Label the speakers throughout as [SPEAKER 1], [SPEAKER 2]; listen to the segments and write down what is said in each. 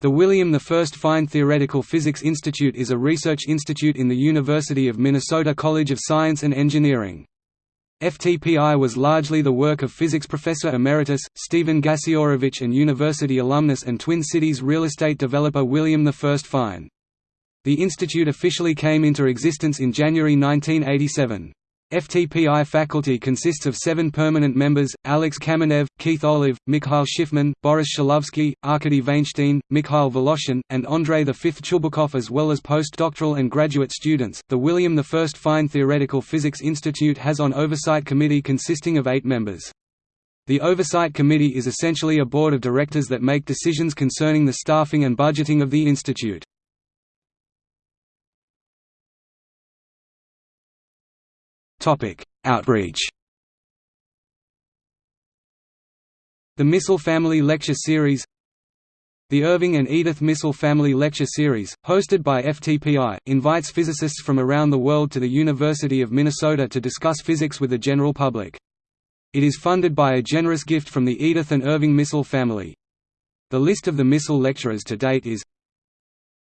[SPEAKER 1] The William I Fine Theoretical Physics Institute is a research institute in the University of Minnesota College of Science and Engineering. FTPI was largely the work of physics professor emeritus, Stephen Gasiorowicz and university alumnus and Twin Cities real estate developer William I Fine. The institute officially came into existence in January 1987. FTPI faculty consists of seven permanent members, Alex Kamenev, Keith Olive, Mikhail Shifman, Boris Shklovskii, Arkady Vainshtein, Mikhail Voloshin, and Andrei V. Chubukov as well as postdoctoral and graduate students. The William I Fine Theoretical Physics Institute has on oversight committee consisting of eight members. The Oversight Committee is essentially a board of directors that make decisions concerning the staffing and budgeting of the institute. Topic: Outreach. The Missel Family Lecture Series The Irving and Edith Missel Family Lecture Series, hosted by FTPI, invites physicists from around the world to the University of Minnesota to discuss physics with the general public. It is funded by a generous gift from the Edith and Irving Missel family. The list of the Missel lecturers to date is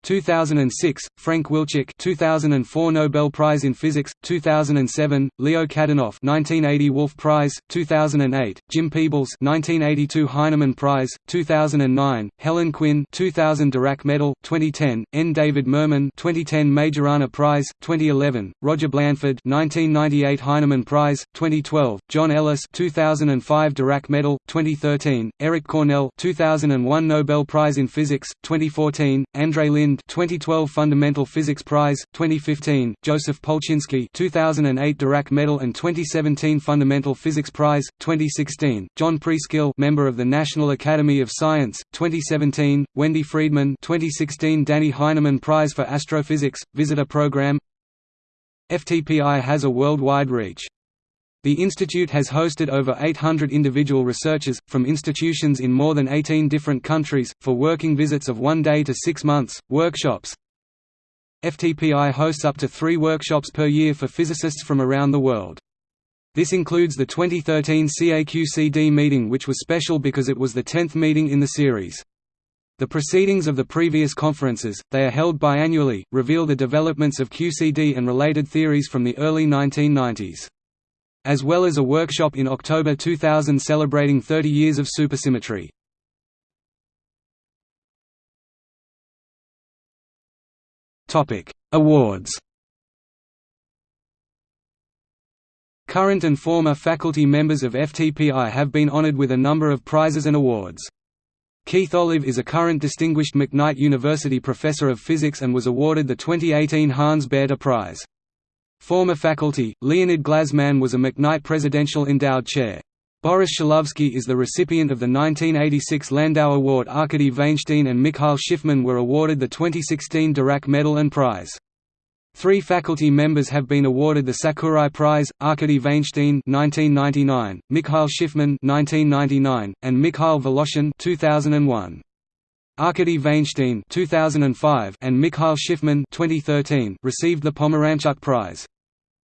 [SPEAKER 1] 2006, Frank Wilczek 2004 Nobel Prize in Physics, 2007, Leo Kadanoff 1980 Wolf Prize, 2008, Jim Peebles 1982 Heineman Prize, 2009, Helen Quinn 2000 Dirac Medal, 2010, N. David Mermin 2010 Majorana Prize, 2011, Roger Blandford 1998 Heineman Prize, 2012, John Ellis 2005 Dirac Medal, 2013, Eric Cornell 2001 Nobel Prize in Physics, 2014, Andre Linde 2012 Fundamental Physics Prize, 2015, Joseph Polchinski 2008 Dirac Medal and 2017 Fundamental Physics Prize, 2016, John Preskill member of the National Academy of Science, 2017, Wendy Freedman 2016 Dannie Heineman Prize for Astrophysics, Visitor Program FTPI has a worldwide reach. The institute has hosted over 800 individual researchers, from institutions in more than 18 different countries, for working visits of one day to six months, workshops. FTPI hosts up to three workshops per year for physicists from around the world. This includes the 2013 CAQCD meeting which was special because it was the 10th meeting in the series. The proceedings of the previous conferences, they are held biannually, reveal the developments of QCD and related theories from the early 1990s as well as a workshop in October 2000 celebrating 30 years of supersymmetry. Awards Current and former faculty members of FTPI have been honored with a number of prizes and awards. Keith Olive is a current Distinguished McKnight University Professor of Physics and was awarded the 2018 Hans Bethe Prize. Former faculty, Leonid Glazman was a McKnight Presidential Endowed Chair. Boris Shklovskii is the recipient of the 1986 Landau Award Arkady Vainshtein and Mikhail Shifman were awarded the 2016 Dirac Medal and Prize. Three faculty members have been awarded the Sakurai Prize: Arkady Vainshtein (1999), Mikhail Shifman (1999), and Mikhail Voloshin (2001). Arkady Vainshtein 2005 and Mikhail Shifman 2013 received the Pomeranchuk Prize.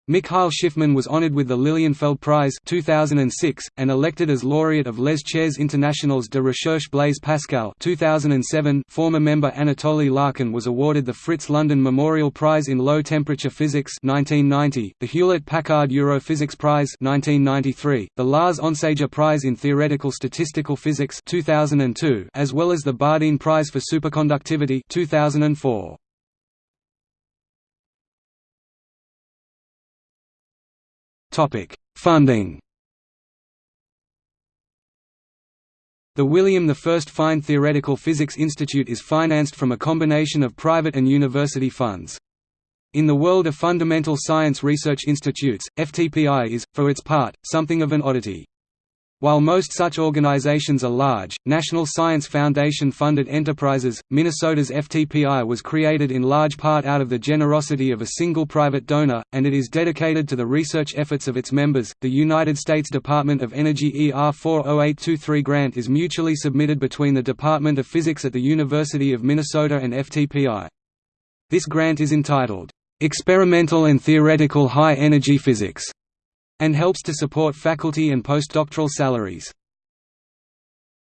[SPEAKER 1] Mikhail Shifman was honored with the Lilienfeld Prize 2006, and elected as laureate of Les Chaires Internationales de Recherche Blaise Pascal 2007. Former member Anatoly Larkin was awarded the Fritz London Memorial Prize in Low Temperature Physics 1990, the Hewlett-Packard Europhysics Prize 1993, the Lars Onsager Prize in Theoretical Statistical Physics 2002, as well as the Bardeen Prize for Superconductivity 2004. Funding The William I Fine Theoretical Physics Institute is financed from a combination of private and university funds. In the world of fundamental science research institutes, FTPI is, for its part, something of an oddity. While most such organizations are large, National Science Foundation-funded enterprises, Minnesota's FTPI was created in large part out of the generosity of a single private donor, and it is dedicated to the research efforts of its members. The United States Department of Energy ER 40823 grant is mutually submitted between the Department of Physics at the University of Minnesota and FTPI. This grant is entitled, "...experimental and theoretical high-energy physics", and helps to support faculty and postdoctoral salaries.